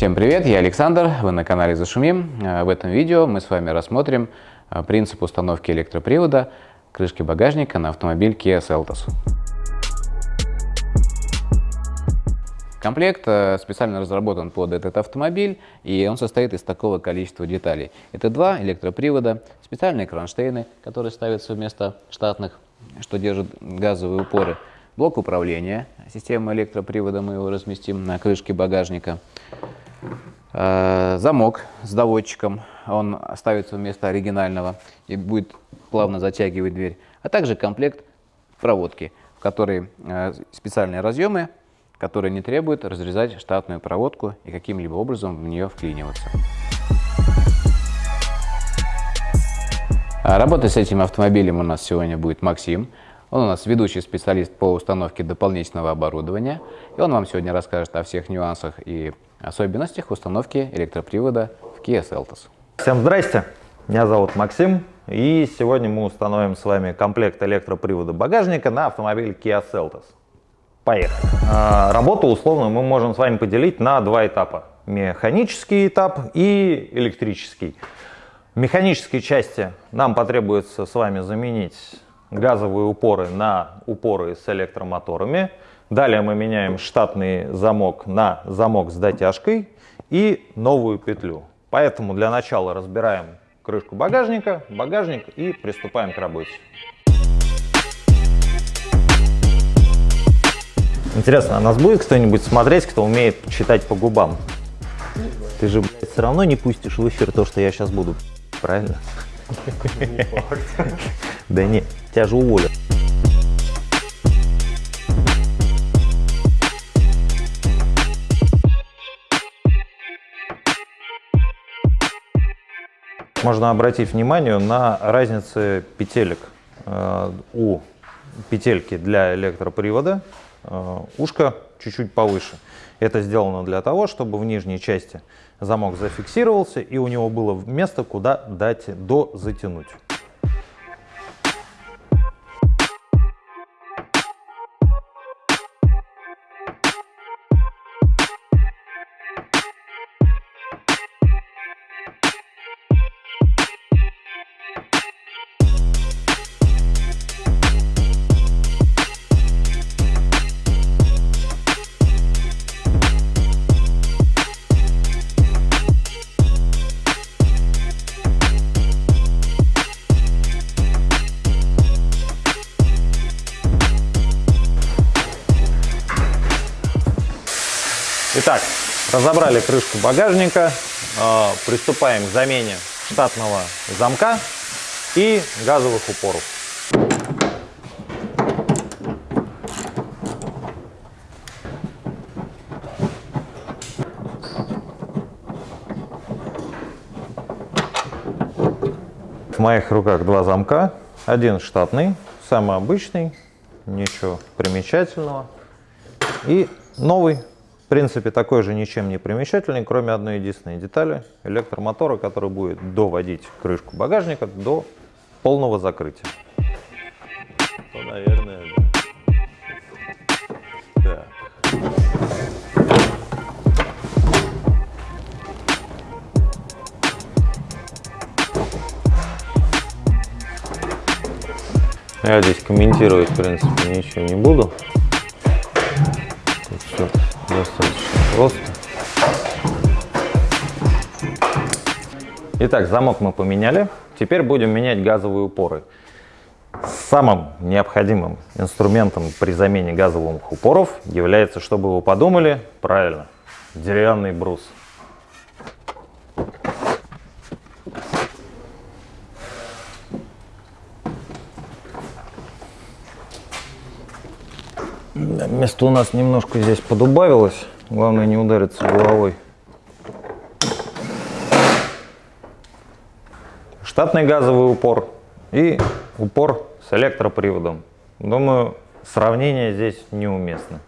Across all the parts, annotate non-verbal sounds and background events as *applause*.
Всем привет, я Александр, вы на канале Зашумим. Э, в этом видео мы с вами рассмотрим э, принцип установки электропривода крышки багажника на автомобиль Kia Seltos. Комплект э, специально разработан под этот автомобиль, и он состоит из такого количества деталей. Это два электропривода, специальные кронштейны, которые ставятся вместо штатных, что держит газовые упоры, блок управления, система электропривода, мы его разместим на крышке багажника, замок с доводчиком, он ставится вместо оригинального и будет плавно затягивать дверь, а также комплект проводки, в которой э, специальные разъемы которые не требуют разрезать штатную проводку и каким-либо образом в нее вклиниваться. А работать с этим автомобилем у нас сегодня будет Максим. Он у нас ведущий специалист по установке дополнительного оборудования. И он вам сегодня расскажет о всех нюансах и особенностях установки электропривода в Kia Seltos. Всем здрасте! Меня зовут Максим. И сегодня мы установим с вами комплект электропривода багажника на автомобиль Kia Seltos. Поехали. А, работу условно мы можем с вами поделить на два этапа. Механический этап и электрический. В механической части нам потребуется с вами заменить газовые упоры на упоры с электромоторами. Далее мы меняем штатный замок на замок с дотяжкой и новую петлю. Поэтому для начала разбираем крышку багажника, багажник и приступаем к работе. Интересно, а нас будет кто-нибудь смотреть, кто умеет читать по губам? Ты же, блядь, все равно не пустишь в эфир то, что я сейчас буду, правильно? *laughs* Да не, тебя же уволят. Можно обратить внимание на разницы петелек. Э, у петельки для электропривода Э, ушко чуть-чуть повыше. Это сделано для того, чтобы в нижней части замок зафиксировался и у него было место, куда дать до затянуть. Разобрали крышку багажника, э, приступаем к замене штатного замка и газовых упоров. В моих руках два замка, один штатный, самый обычный, ничего примечательного, и новый принципе, такой же ничем не примечательный, кроме одной единственной детали – электромотора, который будет доводить крышку багажника до полного закрытия. Ну, наверное, да. Я здесь комментировать, в принципе, ничего не буду. Тут все достаточно просто. Итак, замок мы поменяли. Теперь будем менять газовые упоры. Самым необходимым инструментом при замене газовых упоров является, чтобы вы подумали, правильно, деревянный брус. Место у нас немножко здесь подубавилось. Главное не удариться головой. Штатный газовый упор и упор с электроприводом. Думаю, сравнение здесь неуместно.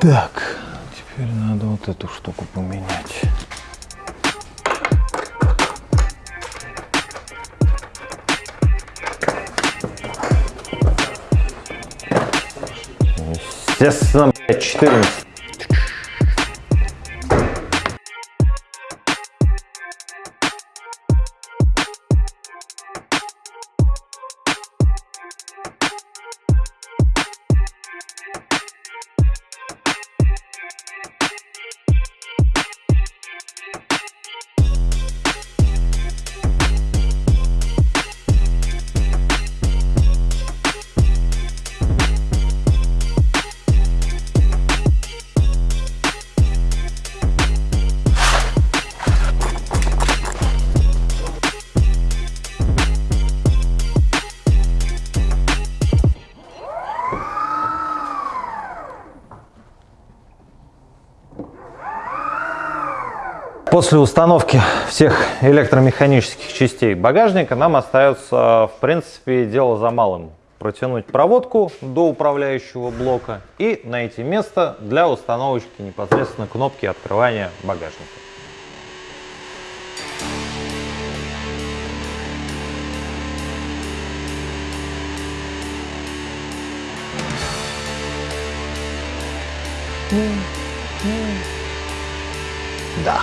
Так, теперь надо вот эту штуку поменять. Естественно, 14. После установки всех электромеханических частей багажника нам остается, в принципе, дело за малым. Протянуть проводку до управляющего блока и найти место для установочки непосредственно кнопки открывания багажника. Да.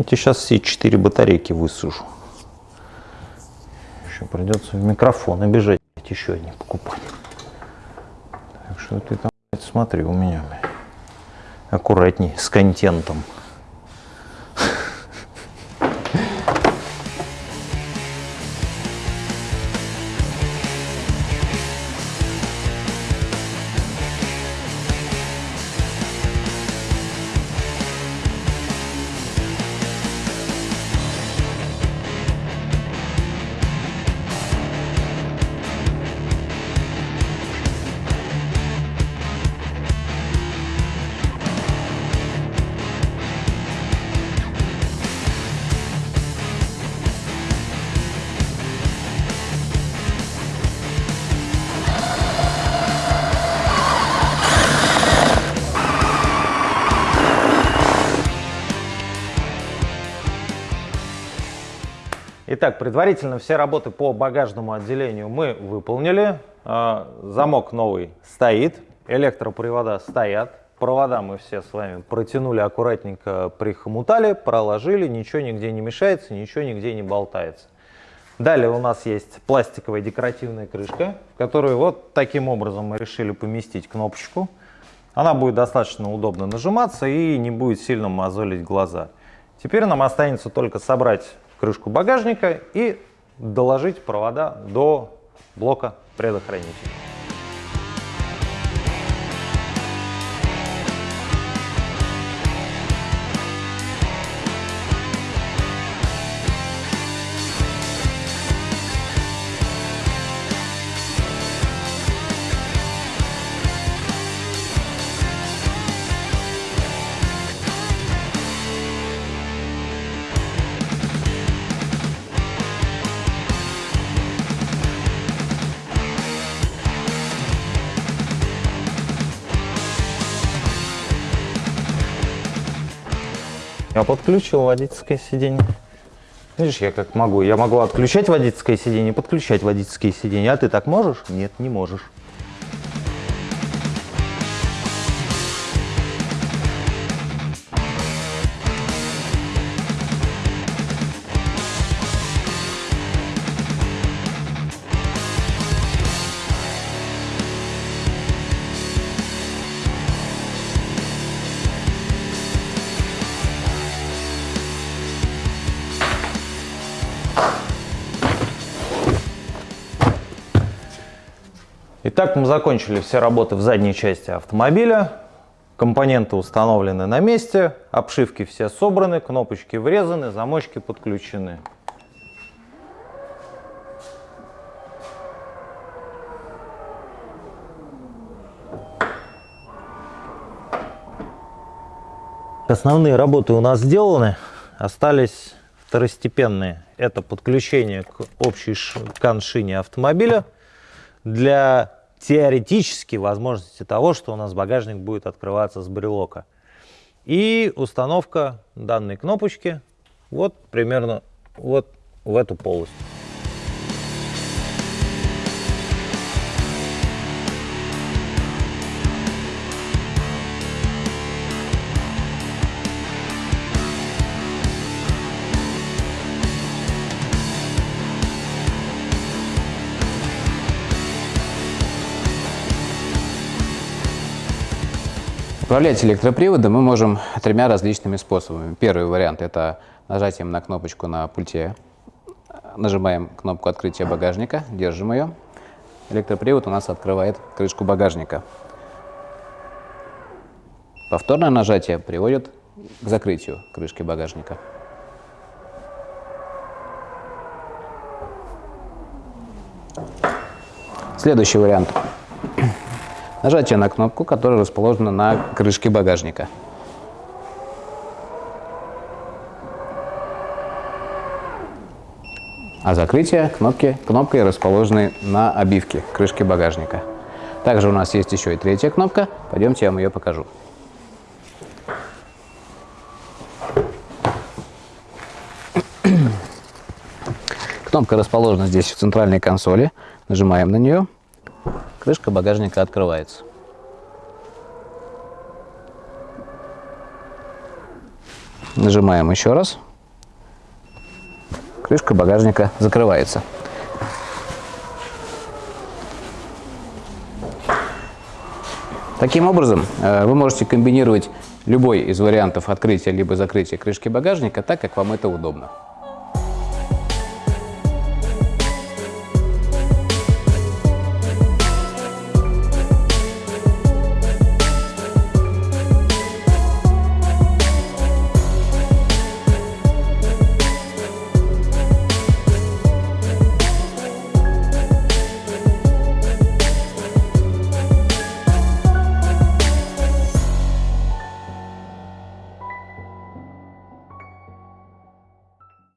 Я сейчас все четыре батарейки высужу. Еще придется в микрофон обижать еще одни покупать. Так что ты там смотри у меня аккуратней с контентом. Итак, предварительно все работы по багажному отделению мы выполнили. А, замок новый стоит, электропривода стоят. Провода мы все с вами протянули аккуратненько, прихомутали, проложили, ничего нигде не мешается, ничего нигде не болтается. Далее у нас есть пластиковая декоративная крышка, в которую вот таким образом мы решили поместить кнопочку. Она будет достаточно удобно нажиматься и не будет сильно мозолить глаза. Теперь нам останется только собрать крышку багажника и доложить провода до блока предохранителя. Я подключил водительское сиденье. Видишь, я как могу. Я могу отключать водительское сиденье, подключать водительское сиденье. А ты так можешь? Нет, не можешь. Итак, мы закончили все работы в задней части автомобиля. Компоненты установлены на месте, обшивки все собраны, кнопочки врезаны, замочки подключены. Основные работы у нас сделаны, остались второстепенные. Это подключение к общей каншине автомобиля для теоретически возможности того, что у нас багажник будет открываться с брелока. И установка данной кнопочки вот примерно вот в эту полость. Управлять электроприводом мы можем тремя различными способами. Первый вариант – это нажатием на кнопочку на пульте. Нажимаем кнопку открытия багажника, держим ее. Электропривод у нас открывает крышку багажника. Повторное нажатие приводит к закрытию крышки багажника. Следующий вариант Нажатие на кнопку, которая расположена на крышке багажника. А закрытие кнопки кнопкой расположены на обивке крышки багажника. Также у нас есть еще и третья кнопка. Пойдемте я вам ее покажу. Кнопка расположена здесь в центральной консоли. Нажимаем на нее. Крышка багажника открывается. Нажимаем еще раз. Крышка багажника закрывается. Таким образом, э, вы можете комбинировать любой из вариантов открытия либо закрытия крышки багажника так, как вам это удобно.